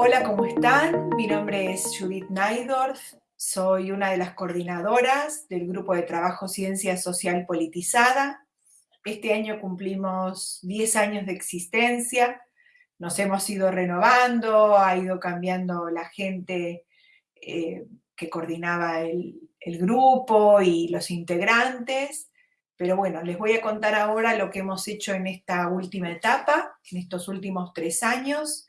Hola, ¿cómo están? Mi nombre es Judith Naidorf, soy una de las coordinadoras del Grupo de Trabajo Ciencia Social Politizada. Este año cumplimos 10 años de existencia, nos hemos ido renovando, ha ido cambiando la gente eh, que coordinaba el, grupo y los integrantes, pero bueno, les voy a contar ahora lo que hemos hecho en esta última etapa, en estos últimos tres años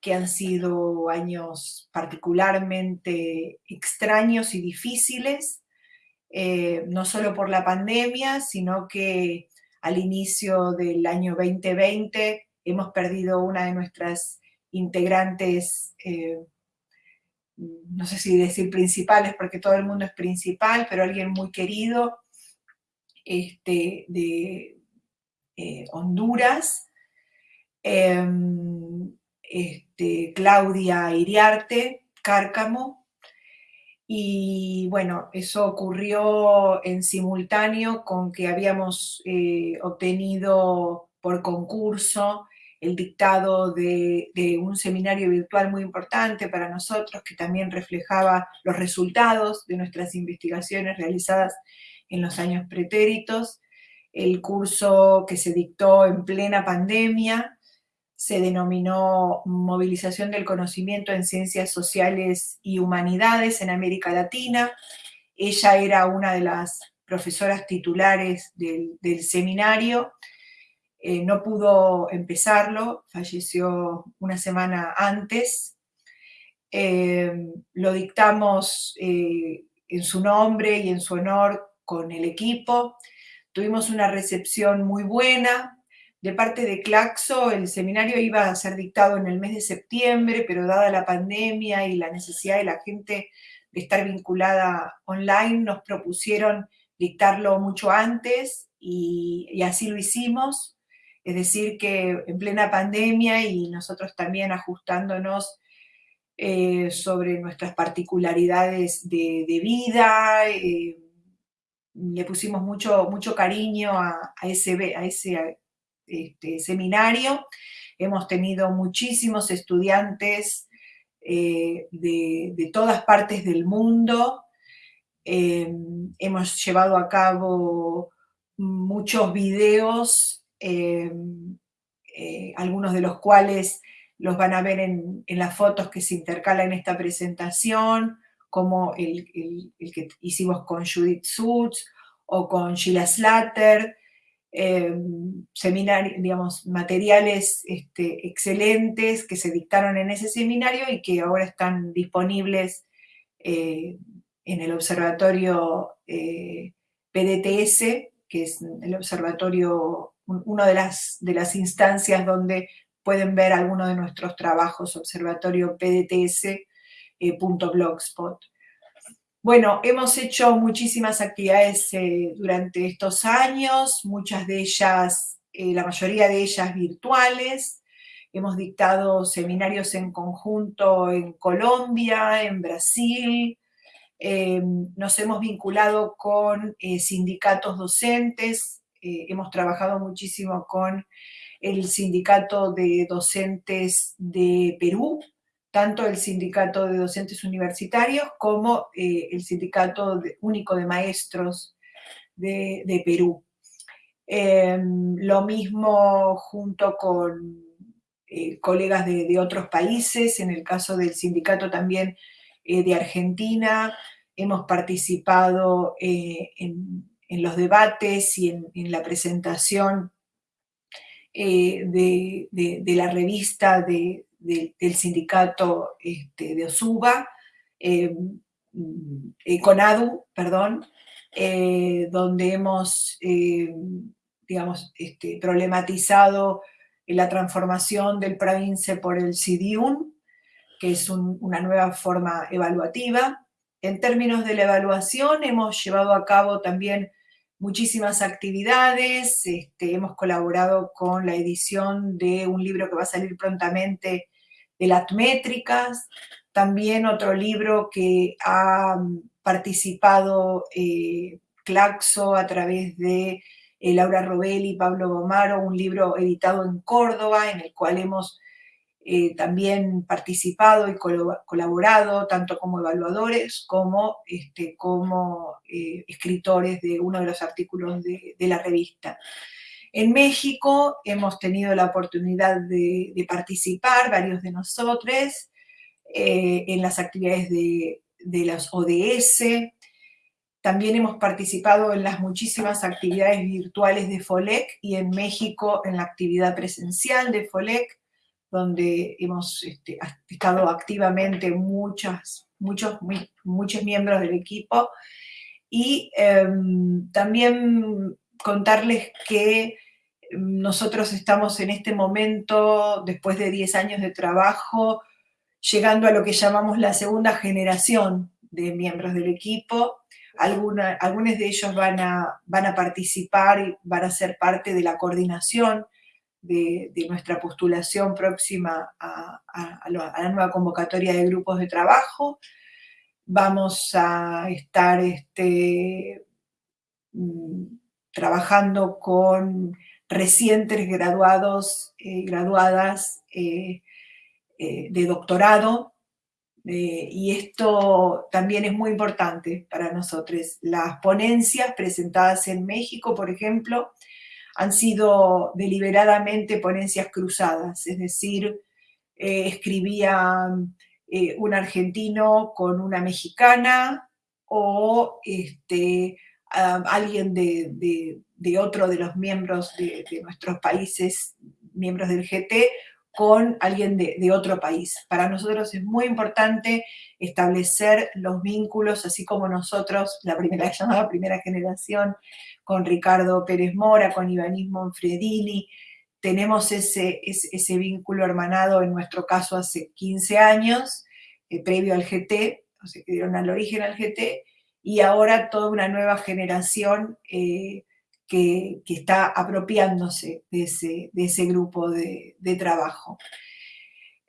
que han sido años particularmente extraños y difíciles, eh, no solo por la pandemia, sino que al inicio del año 2020 hemos perdido una de nuestras integrantes, eh, no sé si decir principales, porque todo el mundo es principal, pero alguien muy querido este, de eh, Honduras. Em, este, Claudia Iriarte, Cárcamo, y bueno, eso ocurrió en simultáneo con que habíamos eh, obtenido por concurso el dictado de, un seminario virtual muy importante para nosotros, que también reflejaba los resultados de nuestras investigaciones realizadas en los años pretéritos, el curso que se dictó en plena pandemia, se denominó Movilización del Conocimiento en Ciencias Sociales y Humanidades en América Latina. Ella era una de las profesoras titulares del, seminario. Eh, no pudo empezarlo, falleció una semana antes. Eh, lo dictamos eh, en su nombre y en su honor con el equipo. Tuvimos una recepción muy buena, de parte de Claxo, el seminario iba a ser dictado en el mes de septiembre, pero dada la pandemia y la necesidad de la gente de estar vinculada online, nos propusieron dictarlo mucho antes y, así lo hicimos. Es decir, que en plena pandemia y nosotros también ajustándonos eh, sobre nuestras particularidades de, vida, eh, le pusimos mucho, mucho cariño a, ese, a ese seminario. Hemos tenido muchísimos estudiantes eh, de, todas partes del mundo. Hemos llevado a cabo muchos videos, eh, algunos de los cuales los van a ver en, las fotos que se intercalan en esta presentación, como el, que hicimos con Judith Sutz o con Sheila Slatter, eh, digamos, materiales este, excelentes que se dictaron en ese seminario y que ahora están disponibles eh, en el observatorio eh, PDTS, que es el observatorio, una de las, de las instancias donde pueden ver algunos de nuestros trabajos, observatorio PDTS.blogspot. Bueno, hemos hecho muchísimas actividades eh, durante estos años, muchas de ellas, eh, la mayoría de ellas virtuales. Hemos dictado seminarios en conjunto en Colombia, en Brasil. Nos hemos vinculado con eh, sindicatos docentes. Hemos trabajado muchísimo con el sindicato de docentes de Perú, tanto el Sindicato de Docentes Universitarios como eh, el Sindicato Único de Maestros de, Perú. Em, lo mismo junto con eh, colegas de, otros países, en el caso del sindicato también eh, de Argentina, hemos participado en, los debates y en, la presentación de, la revista de, del sindicato este, de Osuba, eh, eh, CONADU, perdón, eh, donde hemos, digamos, este, problematizado la transformación del province por el CIDIUN, que es una nueva forma evaluativa. En términos de la evaluación, hemos llevado a cabo también muchísimas actividades, este, hemos colaborado con la edición de un libro que va a salir prontamente de las métricas, también otro libro que ha participado eh, Claxo a través de eh, Laura Robelli y Pablo Gomaro, un libro editado en Córdoba, en el cual hemos eh, también participado y colaborado, tanto como evaluadores como, este, como escritores de uno de los artículos de, la revista. En México hemos tenido la oportunidad de, participar, varios de nosotros, eh, en las actividades de, de las ODS. También hemos participado en las muchísimas actividades virtuales de FOLEC y en México en la actividad presencial de FOLEC, donde hemos este, estado activamente muchas, muchos, muchos miembros del equipo. Y em, también contarles que nosotros estamos en este momento, después de 10 años de trabajo, llegando a lo que llamamos la segunda generación de miembros del equipo. Algunos de ellos van a, van a participar y van a ser parte de la coordinación de, nuestra postulación próxima a, la, nueva convocatoria de grupos de trabajo. Vamos a estar este, mm, trabajando con recientes graduados, eh, graduadas, eh, eh, de doctorado, y esto también es muy importante para nosotros. Las ponencias presentadas en México, por ejemplo, han sido deliberadamente ponencias cruzadas, es decir, eh, escribía un argentino con una mexicana o este, alguien de, otro de los miembros de, de nuestros países, miembros del GT, con alguien de, otro país. Para nosotros es muy importante establecer los vínculos, así como nosotros, la primera llamada primera generación, con Ricardo Pérez Mora, con Ivanis Monfredini, tenemos ese, vínculo hermanado, en nuestro caso hace 15 años, eh, previo al GT, o sea, que dieron al origen al GT, y ahora toda una nueva generación eh, que, está apropiándose de ese, grupo de, trabajo.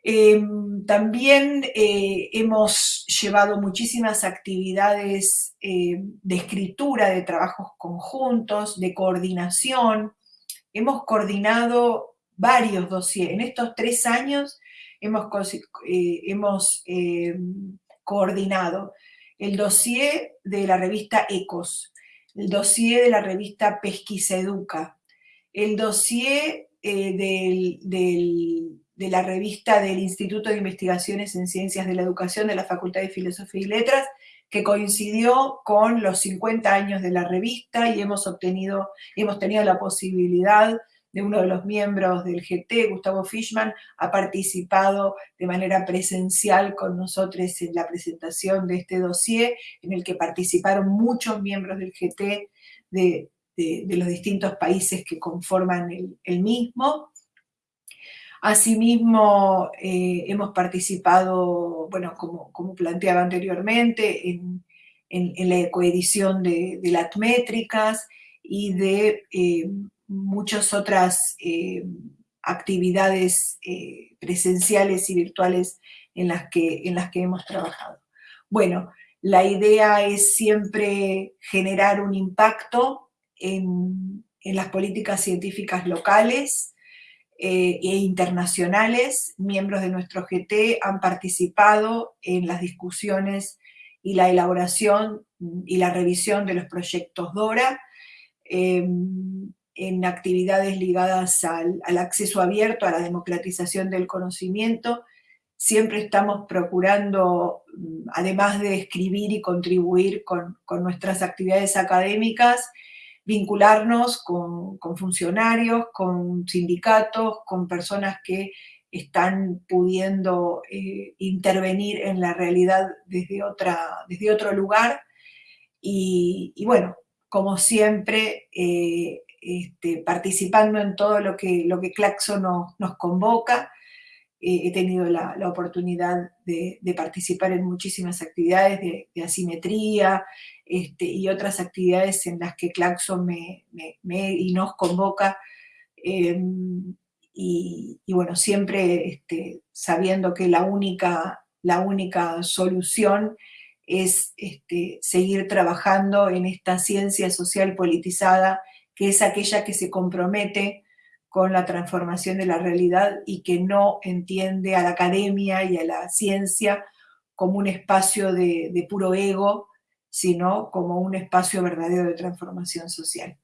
Em, también eh, hemos llevado muchísimas actividades eh, de escritura, de trabajos conjuntos, de coordinación. Hemos coordinado varios dossiers. En estos tres años hemos, eh, hemos em, coordinado el dossier de la revista ECOS, el dossier de la revista Pesquisa Educa, el dossier eh, de la revista del Instituto de Investigaciones en Ciencias de la Educación de la Facultad de Filosofía y Letras, que coincidió con los 50 años de la revista y hemos obtenido, hemos tenido la posibilidad de uno de los miembros del GT, Gustavo Fishman, ha participado de manera presencial con nosotros en la presentación de este dossier, en el que participaron muchos miembros del GT de, los distintos países que conforman el, mismo. Asimismo, eh, hemos participado, bueno, como, como planteaba anteriormente, en, la coedición de, las métricas y de eh, muchas otras eh, actividades eh, presenciales y virtuales en las, que, en las que hemos trabajado. Bueno, la idea es siempre generar un impacto en, las políticas científicas locales eh, e internacionales. Miembros de nuestro GT han participado en las discusiones y la elaboración y la revisión de los proyectos DORA. Em, en actividades ligadas al, acceso abierto, a la democratización del conocimiento. Siempre estamos procurando, mm, además de escribir y contribuir con, nuestras actividades académicas, vincularnos con, funcionarios, con sindicatos, con personas que están pudiendo eh, intervenir en la realidad desde, otra, desde otro lugar. Y, bueno, como siempre, eh, este, participando en todo lo que, lo que Claxo nos, convoca. Eh, he tenido la, oportunidad de, participar en muchísimas actividades de, asimetría este, y otras actividades en las que Claxo me, y nos convoca. Em, y, bueno, siempre este, sabiendo que la única, la única solución es seguir trabajando en esta ciencia social politizada, que es aquella que se compromete con la transformación de la realidad y que no entiende a la academia y a la ciencia como un espacio de, de puro ego, sino como un espacio verdadero de transformación social.